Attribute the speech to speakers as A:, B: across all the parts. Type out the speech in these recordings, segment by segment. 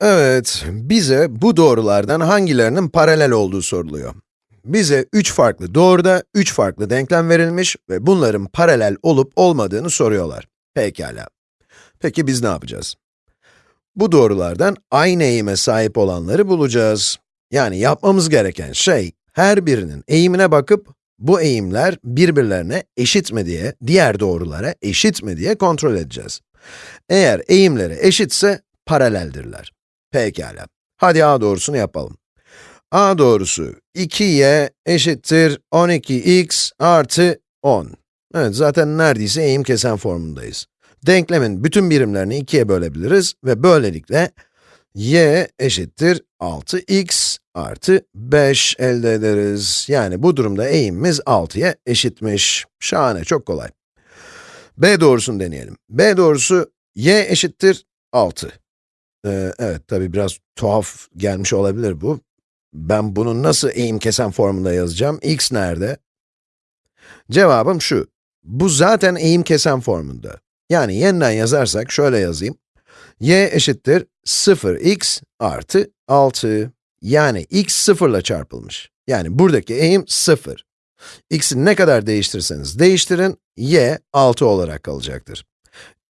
A: Evet, bize bu doğrulardan hangilerinin paralel olduğu soruluyor. Bize 3 farklı doğruda 3 farklı denklem verilmiş ve bunların paralel olup olmadığını soruyorlar. Pekala. Peki biz ne yapacağız? Bu doğrulardan aynı eğime sahip olanları bulacağız. Yani yapmamız gereken şey, her birinin eğimine bakıp, bu eğimler birbirlerine eşit mi diye, diğer doğrulara eşit mi diye kontrol edeceğiz. Eğer eğimleri eşitse, paraleldirler. Pekala. Hadi a doğrusunu yapalım. a doğrusu 2y eşittir 12x artı 10. Evet, zaten neredeyse eğim kesen formundayız. Denklemin bütün birimlerini 2'ye bölebiliriz ve böylelikle y eşittir 6x artı 5 elde ederiz. Yani bu durumda eğimimiz 6'ya eşitmiş. Şahane, çok kolay. b doğrusunu deneyelim. b doğrusu y eşittir 6. Evet, tabi biraz tuhaf gelmiş olabilir bu. Ben bunu nasıl eğim kesen formunda yazacağım? x nerede? Cevabım şu. Bu zaten eğim kesen formunda. Yani yeniden yazarsak şöyle yazayım. y eşittir 0x artı 6. Yani x 0 ile çarpılmış. Yani buradaki eğim 0. x'i ne kadar değiştirirseniz değiştirin, y 6 olarak kalacaktır.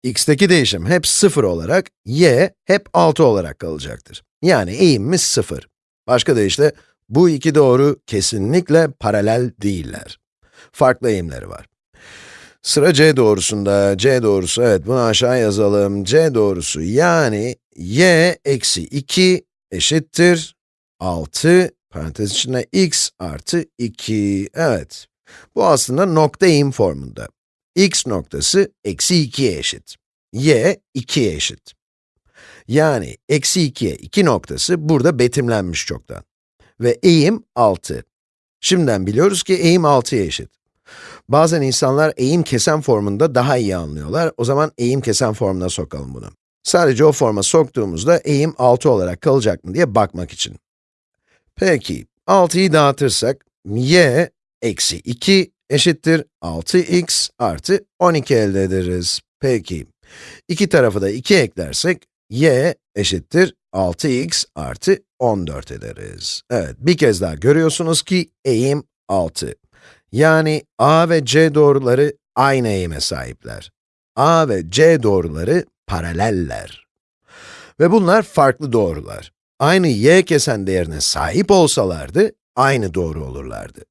A: X'teki değişim hep 0 olarak, y hep 6 olarak kalacaktır. Yani eğimimiz 0. Başka deyişle, bu iki doğru kesinlikle paralel değiller. Farklı eğimleri var. Sıra c doğrusunda, c doğrusu, evet bunu aşağı yazalım. c doğrusu yani y eksi 2 eşittir 6, parantez içinde x artı 2, evet. Bu aslında nokta eğim formunda. X noktası eksi 2'ye eşit. y 2'ye eşit. Yani eksi 2'ye 2 noktası burada betimlenmiş çoktan. Ve eğim 6. Şimdiden biliyoruz ki eğim 6'ya eşit. Bazen insanlar eğim kesen formunda daha iyi anlıyorlar. O zaman eğim kesen formuna sokalım bunu. Sadece o forma soktuğumuzda eğim 6 olarak kalacak mı diye bakmak için. Peki, 6'yı dağıtırsak, y eksi 2 eşittir 6x artı 12 elde ederiz. Peki, iki tarafı da 2 eklersek, y eşittir 6x artı 14 ederiz. Evet, bir kez daha görüyorsunuz ki eğim 6. Yani a ve c doğruları aynı eğime sahipler. a ve c doğruları paraleller. Ve bunlar farklı doğrular. Aynı y kesen değerine sahip olsalardı, aynı doğru olurlardı.